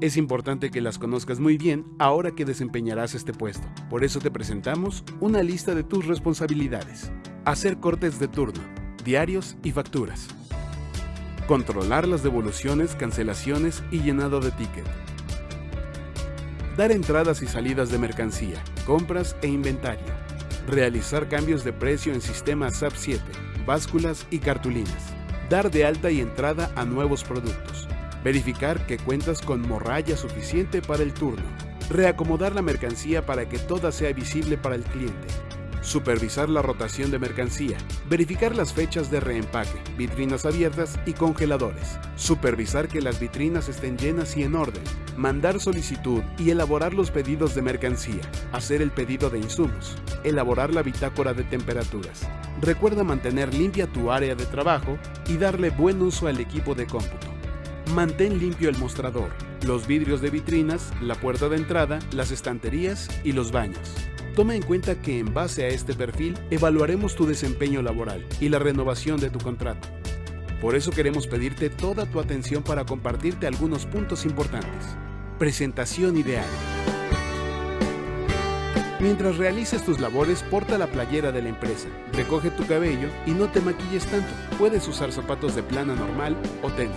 Es importante que las conozcas muy bien ahora que desempeñarás este puesto. Por eso te presentamos una lista de tus responsabilidades. Hacer cortes de turno, diarios y facturas. Controlar las devoluciones, cancelaciones y llenado de ticket. Dar entradas y salidas de mercancía, compras e inventario. Realizar cambios de precio en sistema SAP 7, básculas y cartulinas. Dar de alta y entrada a nuevos productos verificar que cuentas con morralla suficiente para el turno, reacomodar la mercancía para que toda sea visible para el cliente, supervisar la rotación de mercancía, verificar las fechas de reempaque, vitrinas abiertas y congeladores, supervisar que las vitrinas estén llenas y en orden, mandar solicitud y elaborar los pedidos de mercancía, hacer el pedido de insumos, elaborar la bitácora de temperaturas. Recuerda mantener limpia tu área de trabajo y darle buen uso al equipo de cómputo. Mantén limpio el mostrador, los vidrios de vitrinas, la puerta de entrada, las estanterías y los baños. Toma en cuenta que en base a este perfil evaluaremos tu desempeño laboral y la renovación de tu contrato. Por eso queremos pedirte toda tu atención para compartirte algunos puntos importantes. Presentación ideal. Mientras realices tus labores, porta la playera de la empresa, recoge tu cabello y no te maquilles tanto. Puedes usar zapatos de plana normal o tenis,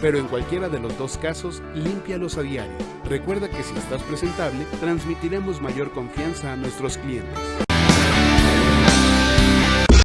pero en cualquiera de los dos casos, límpialos a diario. Recuerda que si estás presentable, transmitiremos mayor confianza a nuestros clientes.